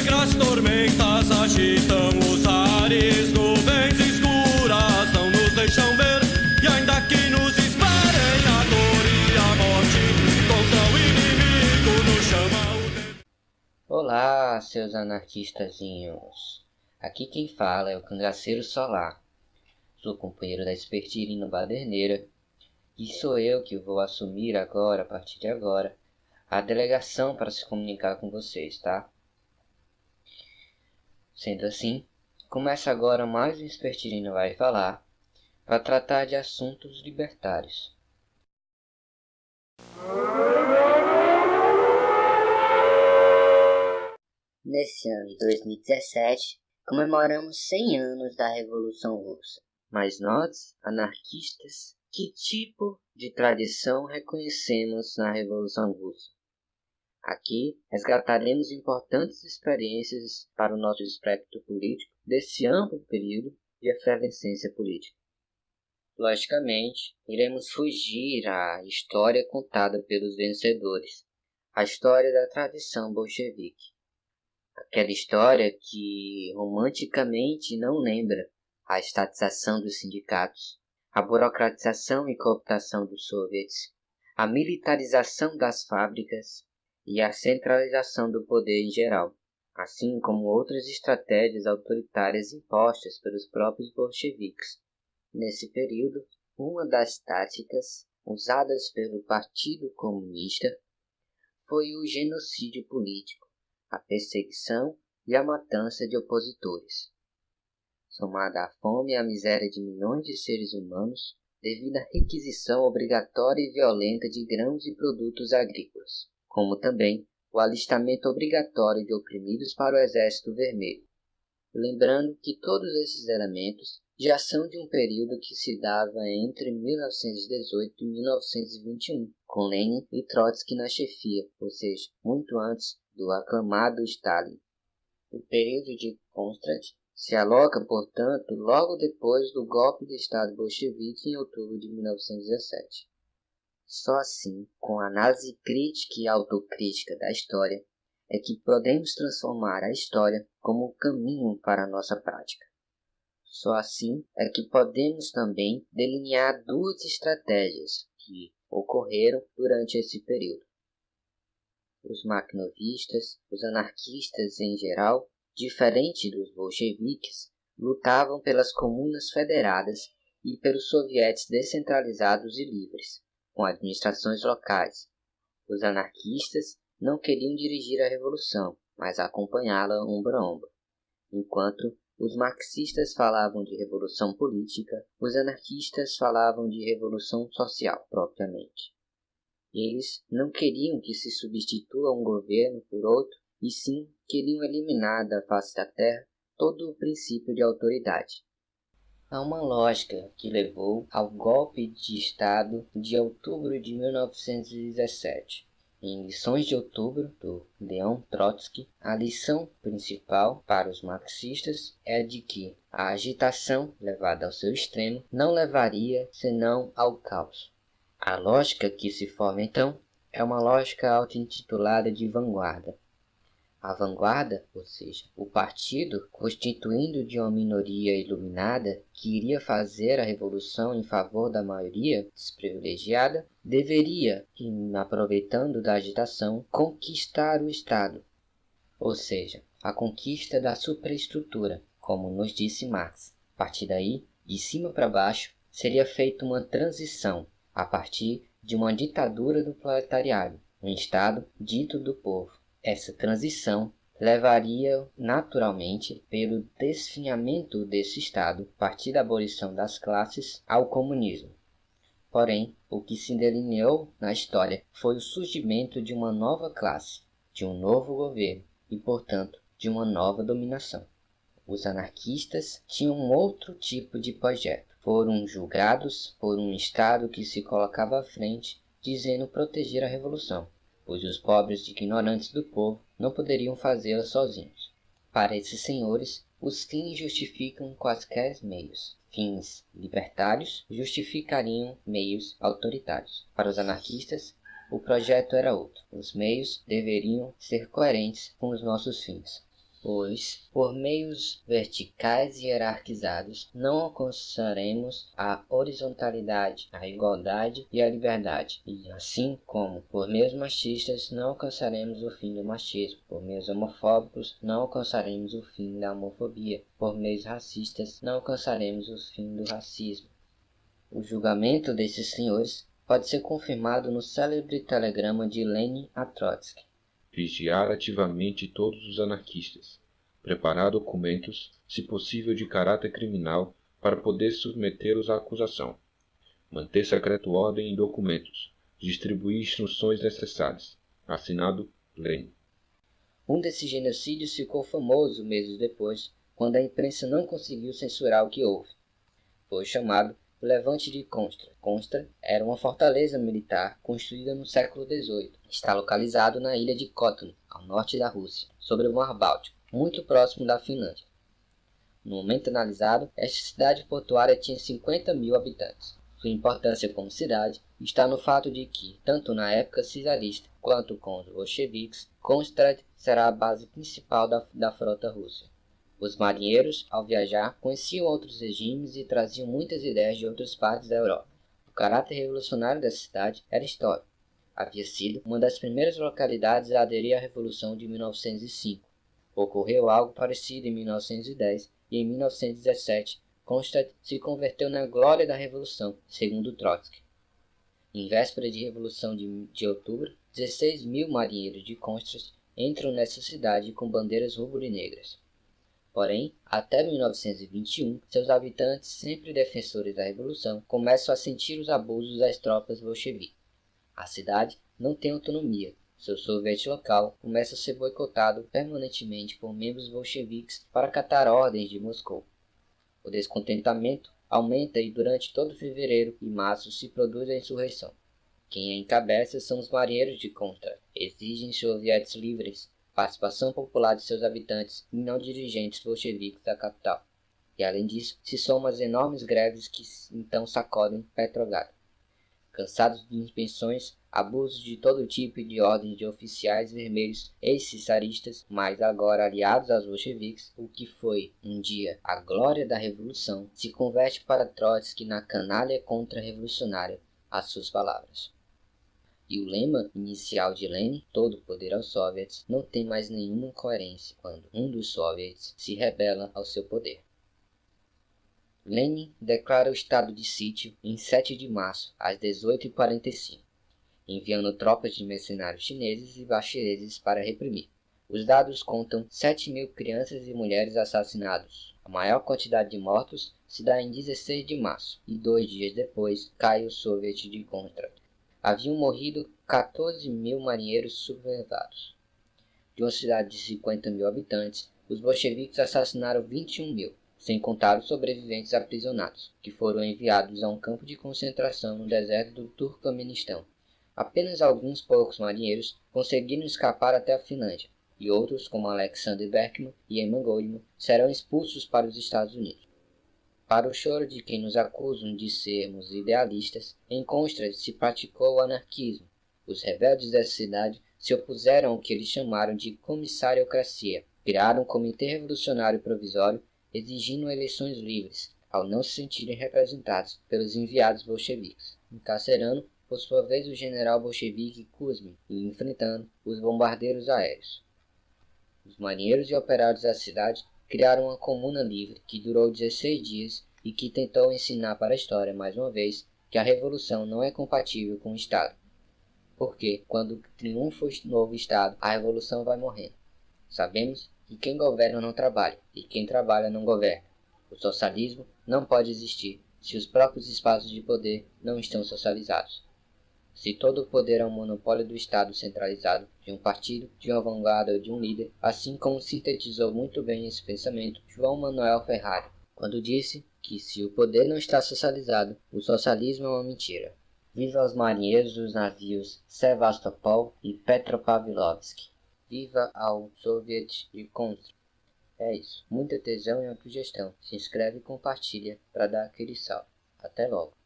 Negras tormentas agitam os ares, nuvens escuras não nos deixam ver. E ainda que nos esperem a dor e a morte, contra o inimigo nos chama o. Olá, seus anarquistazinhos. Aqui quem fala é o cangaceiro solar. Sou companheiro da Espertirino Baderneira e sou eu que vou assumir agora, a partir de agora, a delegação para se comunicar com vocês, tá? Sendo assim, começa agora mais um Espertirino vai falar para tratar de assuntos libertários. Nesse ano de 2017, comemoramos 100 anos da Revolução Russa. Mas nós, anarquistas, que tipo de tradição reconhecemos na Revolução Russa? Aqui resgataremos importantes experiências para o nosso espectro político desse amplo período de efervescência política. Logicamente, iremos fugir à história contada pelos vencedores, a história da tradição bolchevique. Aquela história que romanticamente não lembra a estatização dos sindicatos, a burocratização e cooptação dos soviets, a militarização das fábricas e a centralização do poder em geral, assim como outras estratégias autoritárias impostas pelos próprios bolcheviques. Nesse período, uma das táticas usadas pelo Partido Comunista foi o genocídio político, a perseguição e a matança de opositores. Somada à fome e à miséria de milhões de seres humanos, devido à requisição obrigatória e violenta de grãos e produtos agrícolas, como também o alistamento obrigatório de oprimidos para o Exército Vermelho. Lembrando que todos esses elementos já são de um período que se dava entre 1918 e 1921, com Lenin e Trotsky na chefia, ou seja, muito antes do aclamado Stalin. O período de Kronstadt se aloca, portanto, logo depois do golpe de Estado bolchevique em outubro de 1917. Só assim, com a análise crítica e autocrítica da história, é que podemos transformar a história como um caminho para a nossa prática. Só assim é que podemos também delinear duas estratégias que ocorreram durante esse período. Os maquinovistas, os anarquistas em geral, diferente dos bolcheviques, lutavam pelas comunas federadas e pelos sovietes descentralizados e livres, com administrações locais. Os anarquistas não queriam dirigir a revolução, mas acompanhá-la ombro a ombro. Enquanto os marxistas falavam de revolução política, os anarquistas falavam de revolução social propriamente. Eles não queriam que se substitua um governo por outro, e sim queriam eliminar da face da terra todo o princípio de autoridade. Há uma lógica que levou ao golpe de Estado de outubro de 1917. Em Lições de Outubro, do Leon Trotsky, a lição principal para os marxistas é de que a agitação levada ao seu extremo não levaria senão ao caos. A lógica que se forma então é uma lógica auto-intitulada de vanguarda. A vanguarda, ou seja, o partido constituindo de uma minoria iluminada que iria fazer a revolução em favor da maioria desprivilegiada, deveria, aproveitando da agitação, conquistar o Estado, ou seja, a conquista da superestrutura, como nos disse Marx. A partir daí, de cima para baixo, seria feita uma transição a partir de uma ditadura do proletariado, um Estado dito do povo. Essa transição levaria naturalmente pelo desfinhamento desse Estado, a partir da abolição das classes, ao comunismo. Porém, o que se delineou na história foi o surgimento de uma nova classe, de um novo governo e, portanto, de uma nova dominação. Os anarquistas tinham outro tipo de projeto foram julgados por um Estado que se colocava à frente, dizendo proteger a revolução, pois os pobres e ignorantes do povo não poderiam fazê-la sozinhos. Para esses senhores, os fins justificam quaisquer meios. Fins libertários justificariam meios autoritários. Para os anarquistas, o projeto era outro. Os meios deveriam ser coerentes com os nossos fins. Pois, por meios verticais e hierarquizados, não alcançaremos a horizontalidade, a igualdade e a liberdade. E assim como, por meios machistas, não alcançaremos o fim do machismo, por meios homofóbicos, não alcançaremos o fim da homofobia, por meios racistas, não alcançaremos o fim do racismo. O julgamento desses senhores pode ser confirmado no célebre telegrama de Lenin a Trotsky vigiar ativamente todos os anarquistas, preparar documentos, se possível de caráter criminal, para poder submetê-los à acusação, manter secreto ordem em documentos, distribuir instruções necessárias. Assinado Lenin. Um desses genocídios ficou famoso meses depois, quando a imprensa não conseguiu censurar o que houve. Foi chamado Levante de Constra. Constra era uma fortaleza militar construída no século XVIII. Está localizado na ilha de Kotlin, ao norte da Rússia, sobre o Mar Báltico, muito próximo da Finlândia. No momento analisado, esta cidade portuária tinha 50 mil habitantes. Sua importância como cidade está no fato de que, tanto na época czarista quanto com os bolcheviques, Konstrad será a base principal da, da frota russa. Os marinheiros, ao viajar, conheciam outros regimes e traziam muitas ideias de outras partes da Europa. O caráter revolucionário dessa cidade era histórico. Havia sido uma das primeiras localidades a aderir à Revolução de 1905. Ocorreu algo parecido em 1910 e em 1917 Kronstadt se converteu na glória da Revolução, segundo Trotsky. Em véspera de Revolução de, de outubro, 16 mil marinheiros de Kronstadt entram nessa cidade com bandeiras rubro-negras. Porém, até 1921, seus habitantes, sempre defensores da revolução, começam a sentir os abusos das tropas bolcheviques. A cidade não tem autonomia. Seu sorvete local começa a ser boicotado permanentemente por membros bolcheviques para acatar ordens de Moscou. O descontentamento aumenta e durante todo fevereiro e março se produz a insurreição. Quem a encabeça são os marinheiros de contra. Exigem sovietes livres, participação popular de seus habitantes e não dirigentes bolcheviques da capital. E além disso, se somam as enormes greves que então sacodem Petrogrado. Cansados de inspeções, abusos de todo tipo e de ordens de oficiais vermelhos ex-cesaristas, mas agora aliados aos bolcheviques, o que foi um dia a glória da revolução, se converte para Trotsky na canalha contra-revolucionária, às suas palavras. E o lema inicial de Lenin, todo poder aos soviets, não tem mais nenhuma coerência quando um dos soviets se rebela ao seu poder. Lenin declara o estado de sítio em 7 de março, às 18h45, enviando tropas de mercenários chineses e baxireses para reprimir. Os dados contam 7 mil crianças e mulheres assassinados. A maior quantidade de mortos se dá em 16 de março, e dois dias depois cai o Soviet de Kontra, haviam morrido 14 mil marinheiros sublevados. De uma cidade de 50 mil habitantes, os bolcheviques assassinaram 21 mil, sem contar os sobreviventes aprisionados, que foram enviados a um campo de concentração no deserto do Turcomenistão. Apenas alguns poucos marinheiros conseguiram escapar até a Finlândia, e outros, como Alexander Berkman e Emma Goldman, serão expulsos para os Estados Unidos. Para o choro de quem nos acusam de sermos idealistas, em Constra se praticou o anarquismo. Os rebeldes dessa cidade se opuseram ao que eles chamaram de comissariocracia. Criaram um comitê revolucionário provisório exigindo eleições livres, ao não se sentirem representados pelos enviados bolcheviques, encarcerando por sua vez o general bolchevique Kuzmin e enfrentando os bombardeiros aéreos. Os marinheiros e operários da cidade criaram uma comuna livre que durou 16 dias e que tentou ensinar para a história mais uma vez que a revolução não é compatível com o Estado. Porque quando triunfa o novo Estado, a revolução vai morrendo. Sabemos que quem governa não trabalha e quem trabalha não governa. O socialismo não pode existir se os próprios espaços de poder não estão socializados. Se todo o poder é um monopólio do Estado centralizado, de um partido, de uma vanguarda ou de um líder, assim como sintetizou muito bem esse pensamento João Manuel Ferrari, quando disse que se o poder não está socializado, o socialismo é uma mentira. Viva os marinheiros dos navios Sevastopol e Petropavlovsk. Viva ao Soviet de Kontra. É isso. Muita tesão e autogestão. Se inscreve e compartilha para dar aquele salve. Até logo.